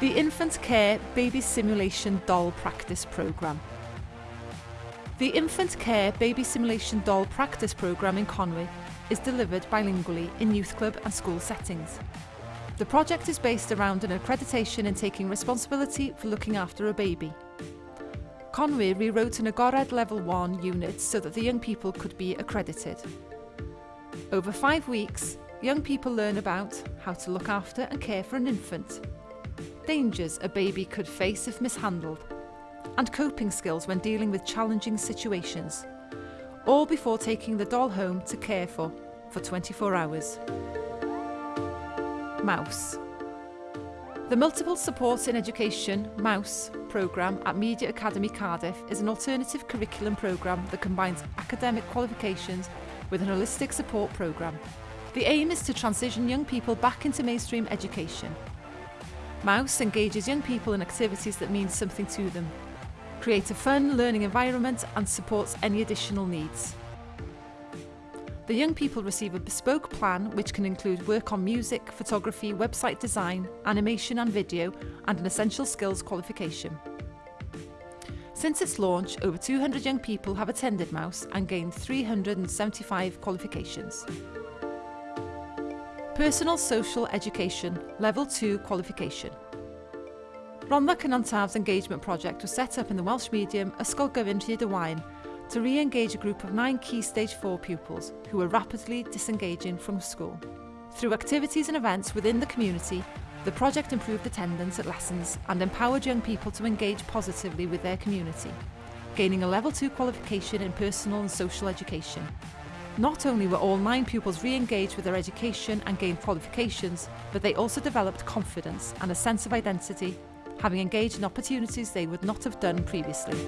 the Infant Care Baby Simulation Doll Practice Programme. The Infant Care Baby Simulation Doll Practice Programme in Conwy is delivered bilingually in youth club and school settings. The project is based around an accreditation in taking responsibility for looking after a baby. Conwy rewrote an Agored Level 1 unit so that the young people could be accredited. Over five weeks, young people learn about how to look after and care for an infant, dangers a baby could face if mishandled, and coping skills when dealing with challenging situations, all before taking the doll home to care for for 24 hours. Mouse. The Multiple Support in Education MOUSE programme at Media Academy Cardiff is an alternative curriculum programme that combines academic qualifications with an holistic support programme. The aim is to transition young people back into mainstream education. Mouse engages young people in activities that mean something to them, creates a fun learning environment and supports any additional needs. The young people receive a bespoke plan which can include work on music, photography, website design, animation and video and an essential skills qualification. Since its launch, over 200 young people have attended Mouse and gained 375 qualifications. Personal Social Education Level 2 qualification. Rhondda Cynon engagement project was set up in the Welsh medium Ysgol Gyfun Rhyd y Waun to re-engage a group of nine Key Stage 4 pupils who were rapidly disengaging from school. Through activities and events within the community, the project improved attendance at lessons and empowered young people to engage positively with their community, gaining a Level 2 qualification in personal and social education. Not only were all nine pupils re-engaged with their education and gained qualifications, but they also developed confidence and a sense of identity, having engaged in opportunities they would not have done previously.